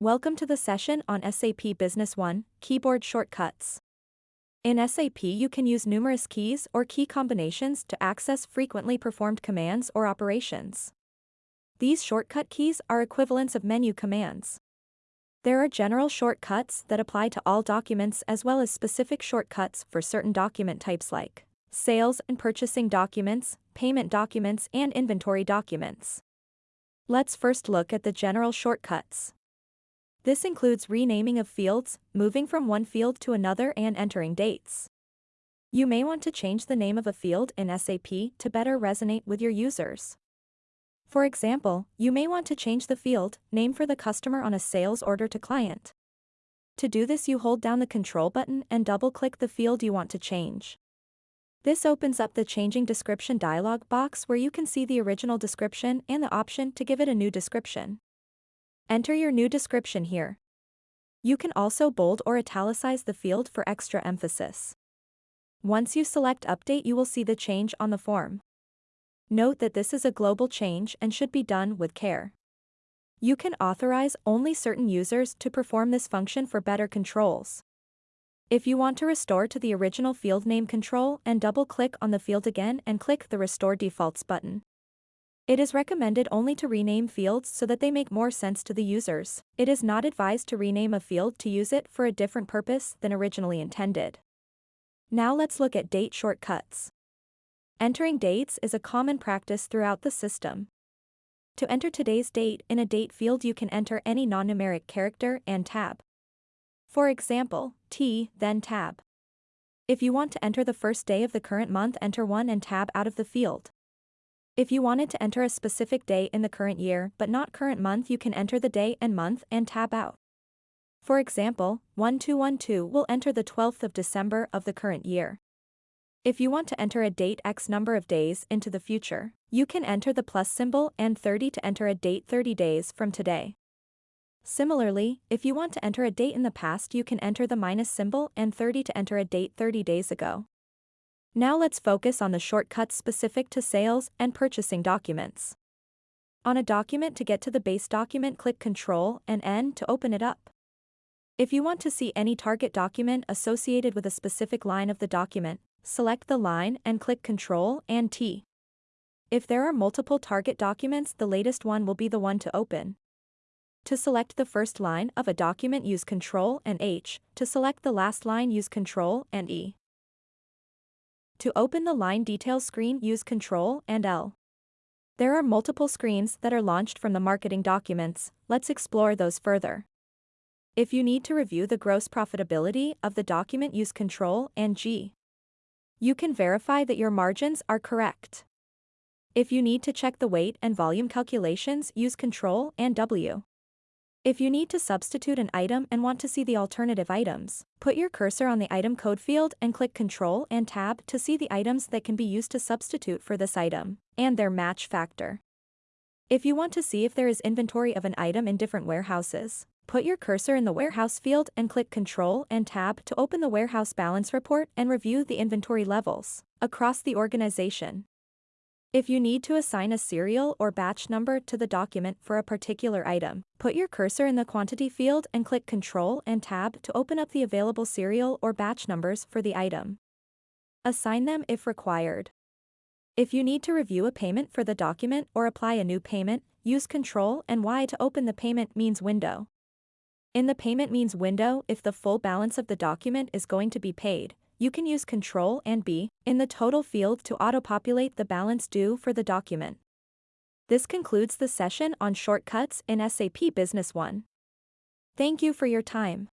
Welcome to the session on SAP Business One, Keyboard Shortcuts. In SAP you can use numerous keys or key combinations to access frequently performed commands or operations. These shortcut keys are equivalents of menu commands. There are general shortcuts that apply to all documents as well as specific shortcuts for certain document types like sales and purchasing documents, payment documents, and inventory documents. Let's first look at the general shortcuts. This includes renaming of fields, moving from one field to another and entering dates. You may want to change the name of a field in SAP to better resonate with your users. For example, you may want to change the field name for the customer on a sales order to client. To do this you hold down the control button and double-click the field you want to change. This opens up the Changing Description dialog box where you can see the original description and the option to give it a new description. Enter your new description here. You can also bold or italicize the field for extra emphasis. Once you select Update you will see the change on the form. Note that this is a global change and should be done with care. You can authorize only certain users to perform this function for better controls. If you want to restore to the original field name control and double-click on the field again and click the Restore Defaults button. It is recommended only to rename fields so that they make more sense to the users. It is not advised to rename a field to use it for a different purpose than originally intended. Now let's look at date shortcuts. Entering dates is a common practice throughout the system. To enter today's date in a date field you can enter any non-numeric character and tab. For example, T, then tab. If you want to enter the first day of the current month enter 1 and tab out of the field. If you wanted to enter a specific day in the current year but not current month you can enter the day and month and tab out. For example, 1212 will enter the 12th of December of the current year. If you want to enter a date X number of days into the future, you can enter the plus symbol and 30 to enter a date 30 days from today. Similarly, if you want to enter a date in the past you can enter the minus symbol and 30 to enter a date 30 days ago. Now let's focus on the shortcuts specific to sales and purchasing documents. On a document to get to the base document click Ctrl and N to open it up. If you want to see any target document associated with a specific line of the document, select the line and click Ctrl and T. If there are multiple target documents the latest one will be the one to open. To select the first line of a document use Ctrl and H, to select the last line use Ctrl and E. To open the line details screen use Ctrl and L. There are multiple screens that are launched from the marketing documents, let's explore those further. If you need to review the gross profitability of the document use Ctrl and G. You can verify that your margins are correct. If you need to check the weight and volume calculations use Ctrl and W. If you need to substitute an item and want to see the alternative items, put your cursor on the item code field and click Ctrl and Tab to see the items that can be used to substitute for this item, and their match factor. If you want to see if there is inventory of an item in different warehouses, put your cursor in the warehouse field and click Ctrl and Tab to open the warehouse balance report and review the inventory levels across the organization. If you need to assign a serial or batch number to the document for a particular item, put your cursor in the quantity field and click Ctrl and Tab to open up the available serial or batch numbers for the item. Assign them if required. If you need to review a payment for the document or apply a new payment, use Ctrl and Y to open the payment means window. In the payment means window if the full balance of the document is going to be paid, you can use Ctrl and B in the total field to auto-populate the balance due for the document. This concludes the session on shortcuts in SAP Business One. Thank you for your time.